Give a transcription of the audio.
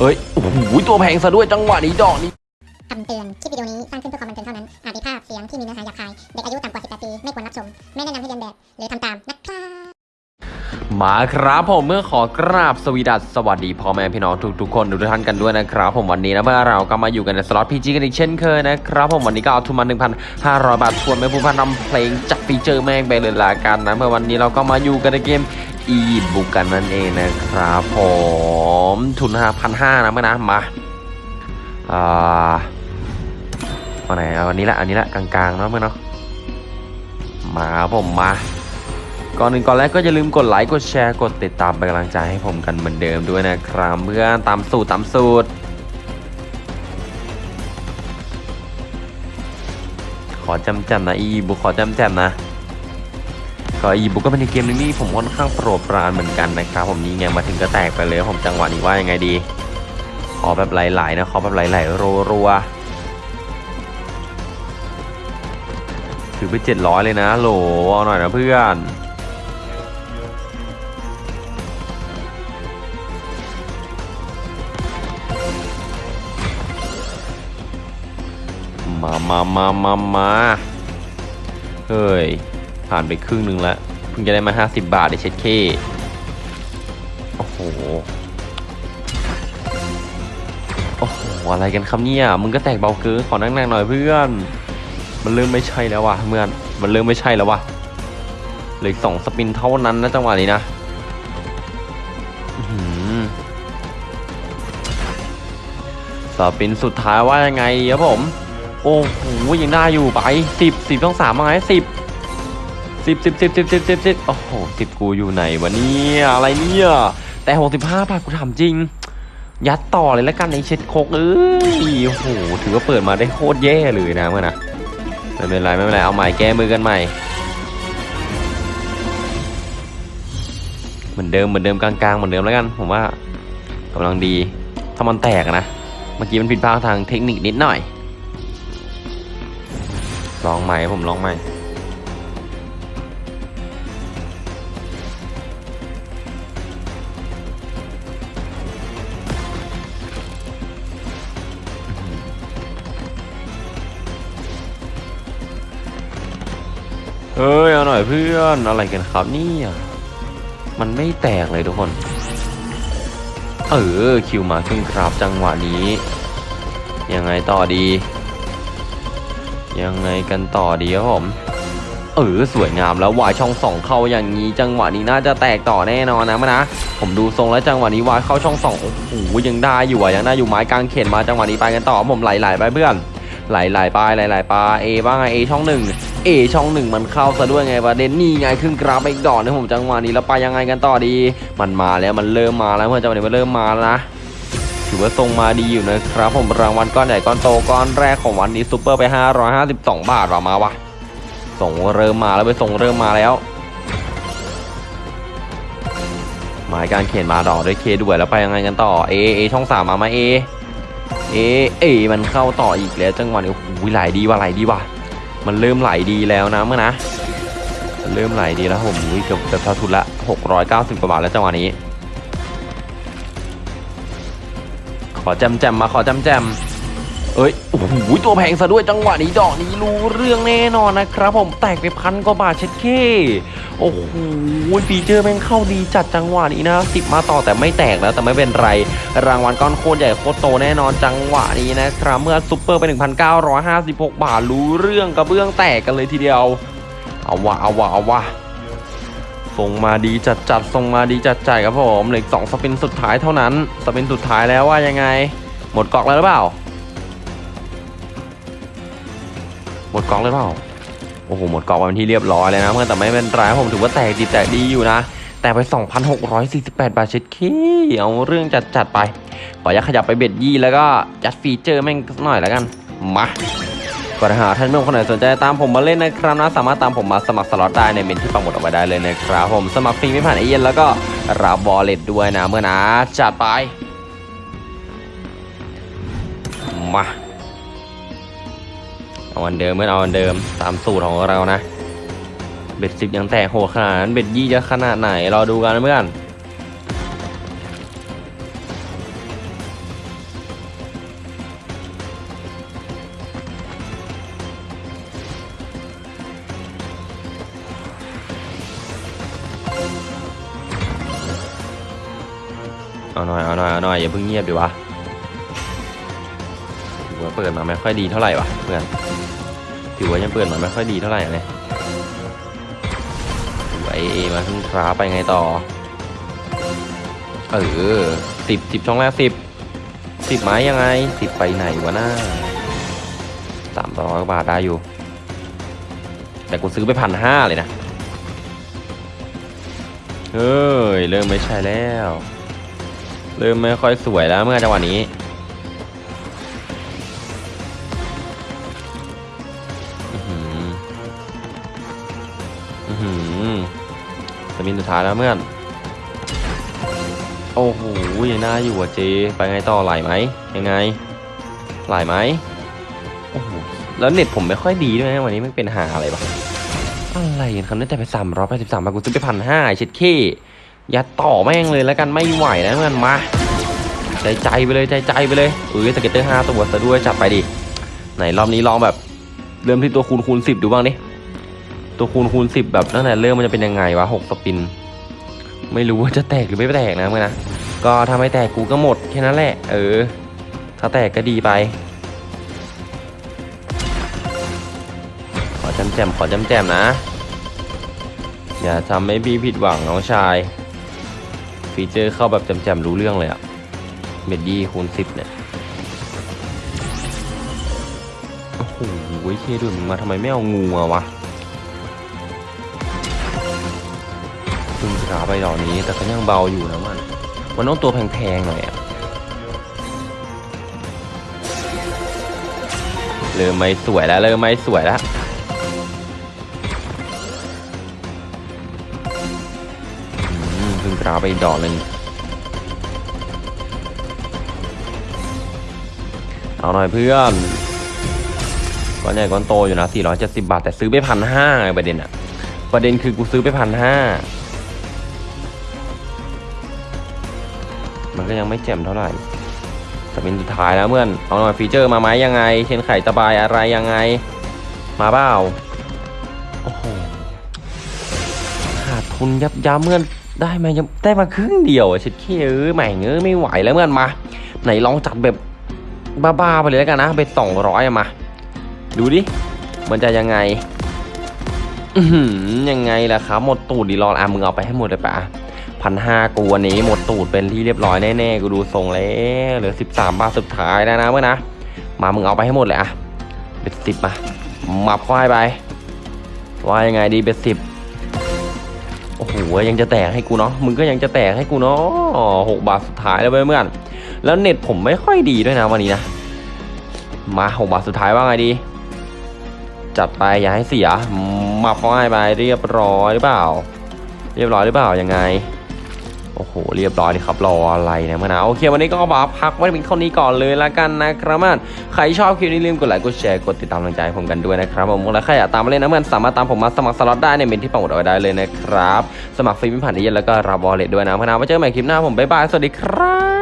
เอ้ยโอ้โหตัวแพงซะด้วยจังหวะนี้ดอกนี้คำเตือน คลิปวิดีโอนี้สร้างขึ้นเพื่อความบันเทิงเท่านั้น อาจมีภาพเสียงที่มีเนื้อหาหยาบคาย เด็กอายุต่ำกว่า 18 ปี ไม่ควรรับชม ไม่แนะนำให้เลียนแบบ หรือทำตามนะครับ มาครับผมเพื่อนขอกราบสวีดัสสวัสดีพ่อแม่พี่น้องทุกๆคนทุกท่านกันด้วยนะครับ ผมวันนี้นะเพื่อนเราก็มาอยู่กันในสล็อต PG กันอีกเช่นเคยนะครับผมวันนี้ก็เอาทุนมา 1,500 บาททวนไม่พูดพร่ำทำเพลงจัดฟีเจอร์แม่งไปเลยละกันนะเพื่อนวันนี้เราก็มาอยู่กันในเกม อีบุกกันนั่นเองนะครับผมทุน5,500นะเมื่อนะมาอ่าเอาไหนเอาอันนี้ละอันนี้ละกลางๆเนาะเมื่อเนาะมาผมมาก่อนหนึ่งก่อนแรกก็อย่าลืมกดไลค์กดแชร์กดติดตามเป็นกำลังใจให้ผมกันเหมือนเดิมด้วยนะครับเพื่อนตามสูตรตามสูตร ขอจำแจมนะอีบุขอจำแจมนะ ก็อีบุกก็เป็นเกมนึงที่ผมค่อนข้างโปรดปรานเหมือนกันนะครับผมนี่ไงมาถึงก็แตกไปเลยผมจังหวะนี้ว่ายังไงดี ขอแบบไหลๆนะขอแบบไหลๆรัวๆถือไปเจ็ดร้อยเลยนะโหลเอาหน่อยนะเพื่อนมามามามามาเฮ้ย ผ่านไปครึ่งหนึ่งแล้วเพิ่งจะได้มา 50 บาทได้เช็ดเคโอ้โห โอ้โห อะไรกันครับเนี่ย มึงก็แตกเบาเกินขอนั่งๆหน่อยเพื่อน มันเริ่มไม่ใช่แล้วว่ะเพื่อน มันเริ่มไม่ใช่แล้วว่ะเหลือสองสปินเท่านั้นนะจังหวะนี้นะสปินสุดท้ายว่ายังไงครับผม โอ้โหยังได้อยู่ไปสิบสิบต้องสามมาไงสิบ สิบสิบสิบสิบสิบสิบสิบโอ้โหสิบกูอยู่ไหนวะเนี่ยอะไรเนี่ยแต่หกสิบห้าบาทกูถามจริง ยัดต่อเลยแล้วกันในเช็ดโคกเอ้ยโอ้โหถือว่าเปิดมาได้โคตรแย่เลยนะเมื่อนะไม่เป็นไรไม่เป็นไรเอาใหม่แก้มือกันใหม่เหมือนเดิมเหมือนเดิมกลางๆเหมือนเดิมแล้วกัน ผมว่ากำลังดีถ้ามันแตกนะเมื่อกี้มันผิดพลาดทางเทคนิคนิดหน่อย ลองใหม่ผมลองใหม่ เฮ้ยเอาหน่อยเพื่อนอะไรกันครับเนี่ยมันไม่แตกเลยทุกคน เออคิวมาขึ้นครับจังหวะนี้ ยังไงต่อดี ยังไงกันต่อดีครับผมเออสวยงามแล้ววายช่องสองเข้าอย่างนี้ จังหวะนี้น่าจะแตกต่อแน่นอนนะมะนะผมดูทรงแล้วจังหวะนี้วายเข้าช่องสองโอ้โหยังได้อยู่อะยังได้อยู่ไม้กลางเขนมาจังหวะนี้ไปกันต่อผมไหลๆไปเพื่อน ไหลๆไปไหลๆไปลาเอบ้างไงเอช่องหนึ่งเอช่องหนึ่งมันเข้าซะด้วยไงประเด็นนี่ไงขึ้นกราฟไปอีกดอกนะผมจังหวะนี้แล้วไปยังไงกันต่อดี มันมาแล้วมันเริ่มมาแล้วเมื่อจังหวะนี้มันเริ่มมาแล้วนะถือว่าทรงมาดีอยู่นะครับ ผมรางวัลก้อนใหญ่ก้อนโตก้อนแรกของวันนี้ซูเปอร์ไป 552 บาทว่ะมาวะส่งเริ่มมาแล้วไปส่งเริ่มมาแล้วหมายการเขียนมาดอกด้วยเคด้วยแล้วไปยังไงกันต่อเอเอช่องสามมาไหมาเอ เอเอมันเข้าต่ออีกแล้วจังหวะนี้โอ้โหไหลดีว่ะไหลดีว่ะมันเริ่มไหลดีแล้วนะเพื่อนนะเริ่มไหลดีแล้วผมเกือบจะเท่าทุนละ 690กว่าบาทแล้วจังหวะนี้ ขอแจมแจมมาขอแจมแจม เอ้ยโอ้โหตัวแพงซะด้วยจังหวะนี้ดอกนี้รู้เรื่องแน่นอนนะครับ ผมแตกไปพันกว่าบาทเช็ดเข้โอ้โหฟีเจอร์แม่งเข้าดีจัดจังหวะนี้นะสิบมาต่อแต่ไม่แตกแล้วแต่ไม่เป็นไร รางวัลก้อนโคตรใหญ่โคตรโตแน่นอนจังหวะนี้นะครับเมื่อซุปเปอร์ไป 1,956 บาทรู้เรื่องกระเบื้องแตกกันเลยทีเดียว เอาวะเอาวะเอาวะส่งมาดีจัดจัดส่งมาดีจัดจ่ายครับผมเหลือสองสปินสุดท้ายเท่านั้นสปินสุดท้ายแล้วว่ายังไง หมดกองแล้วหรือเปล่า มดกองเลยเปล่าโอ้โหหมดกองไปเป็นที่เรียบร้อยเลยนะเมื่อแต่ไม่เป็นไรผมถือว่าแตกดีแตกดีอยู่นะแต่ไป 2,648 บาทเช็ดเข้เอาเรื่องจัดจัดไป ขออนุญาตขยับไป bet ยี่แล้วก็จัดฟีเจอร์แม่งหน่อยแล้วกัน มาก่อนหาท่านเพื่อนคนไหนสนใจตามผมมาเล่นนะครับนะสามารถตามผมมาสมัครสล็อตได้ในเมนต์ที่ปักหมุดเอาไว้ได้เลยนะครับ ผมสมัครฟรีไม่ผ่านเอเย่นต์แล้วก็รับ wallet ด้วยนะเพื่อนนะจัดไป มา เอาอันเดิมเพื่อนเอาอันเดิมตามสูตรของเรานะ เบ็ดสิบยังแตกโหขนาดนั้นเบ็ดยี่จะขนาดไหนรอดูกันเพื่อนเอาหน่อยเอาหน่อยเอาหน่อยอย่าเพิ่งเงียบดีวะ เปิดมาไม่ค่อยดีเท่าไหร่วะเพื่อนถือว่ายังเปิดมาไม่ค่อยดีเท่าไหร่เลยถือเอเอมาขึ้นคราไปไงต่อ เออสิบสิบช่องแรกสิบสิบไม้ยังไงสิบไปไหนวะหน้าสามร้อยบาทได้อยู่ แต่กูซื้อไปพันห้าเลยนะ เฮ้ย เริ่มไม่ใช่แล้ว เริ่มไม่ค่อยสวยแล้วเมื่อจังหวะนี้ มินสุดท้ายแล้วเมื่อน โอ้โหยังน่าอยู่อะเจ ไปไงต่อไหลไหมยังไงไหลไหมโอ้โหแล้วเน็ตผมไม่ค่อยดีด้วยนะวันนี้มันเป็นหาอะไรปะอะไรกันครับเนี่ยแต่ไปสามร้อยแปดสิบสามบาทกูซื้อไปพันห้าเช็ดเคยัดต่อแม่งเลยแล้วกันไม่ไหวนะเพื่อนมาใจใจไปเลยใจใจไปเลยเอ้ย scatter ห้าตัวซะด้วยจัดไปดิไหนรอบนี้ลองแบบ เริ่มที่ตัวคูณคูณสิบดูบ้างดิ ตัวคูณคูณสิบแบบตั้งแต่เริ่มมันจะเป็นยังไงวะหก spin ไม่รู้ว่าจะแตกหรือไม่แตกนะเพื่อนนะ ก็ถ้าไม่แตกกูก็หมดแค่นั้นแหละ เออ ถ้าแตกก็ดีไป ขอจำแจมขอจำแจมนะ อย่าทำให้พี่ผิดหวังน้องชาย ฟีเจอร์เข้าแบบจำแจมรู้เรื่องเลยอะเมดดี้คูณสิบเนี่ยโอ้โหเคดูมึงมาทำไมไม่เอางูมาวะ ขาไปดอกนี้ แต่ก็ยังเบาอยู่นะมัน มันต้องตัวแพงๆหน่อยอะเริ่มไม่สวยแล้ว เริ่มไม่สวยแล้วอืมเพึ่งกราไปดอกหนึ่งเอาหน่อยเพื่อนก้อนใหญ่ก้อนโตอยู่นะ 470 บาท แต่ซื้อไปพันห้าประเด็นอะประเด็นคือกูซื้อไปพันห้า มันก็ยังไม่แจ่มเท่าไหร่แต่เป็นสุดท้ายแล้วเมื่อนเอาหน่อยฟีเจอร์มาไหมยังไง เช่นไข่ตะบายอะไรยังไง มาเปล่าโอ้โหขาดทุนยับยั้เมื่อนได้มายังได้มาครึ่งเดียวอะชิดขี้ยเอ้ยแหม่เงเอ้ยไม่ไหวแล้วเมื่อนมา ไหนลองจัดแบบบ้าๆไปเลยแล้วกันนะเบ็ดสองร้อยมา ดูดิมันจะยังไงอืยังไงล่ะครับหมดตูดดีรอนอะมึงเอาไปให้หมดเลยปะ พันห้ากูวันนี้หมดตูดเป็นที่เรียบร้อยแน่ๆกูดูทรงแล้วเหลือสิบสามบาทสุดท้ายแล้วนะเมื่อนะ มามึงเอาไปให้หมดเลยอะเบ็ดสิบมามับเข้าให้ไปว่ายังไงดีเบ็ดสิบโอ้โหยังจะแตกให้กูเนาะมึงก็ยังจะแตกให้กูเนาะหกบาทสุดท้ายแล้วเพื่อนแล้วเน็ตผมไม่ค่อยดีด้วยนะวันนี้นะมาหกบาทสุดท้ายว่าไงดี จัดไปอย่าให้เสียมาพอให้ไปเรียบร้อยหรือเปล่า เรียบร้อยหรือเปล่ายังไง โอ้โห เรียบร้อยดีครับ รออะไรนะมะนาวโอเค วันนี้ก็บาพักไว้เป็นเท่านี้ก่อนเลยละกันนะครับมันใครชอบคลิปนี้ลืมกดไลค์กดแชร์กดติดตามกำลังใจให้ผมกันด้วยนะครับผมและใครอยากตามมาเล่นนะมันสามารถตามผมมาสมัครสล็อตได้ในเมนต์ที่ปักหมุดเอาไว้ได้เลยนะครับ สมัครฟรีไม่ผ่านเอเย่นต์แล้วก็รับ wallet ด้วยนะเพื่อนนะไว้เจอกันใหม่คลิปหน้าผม bye bye สวัสดีครับ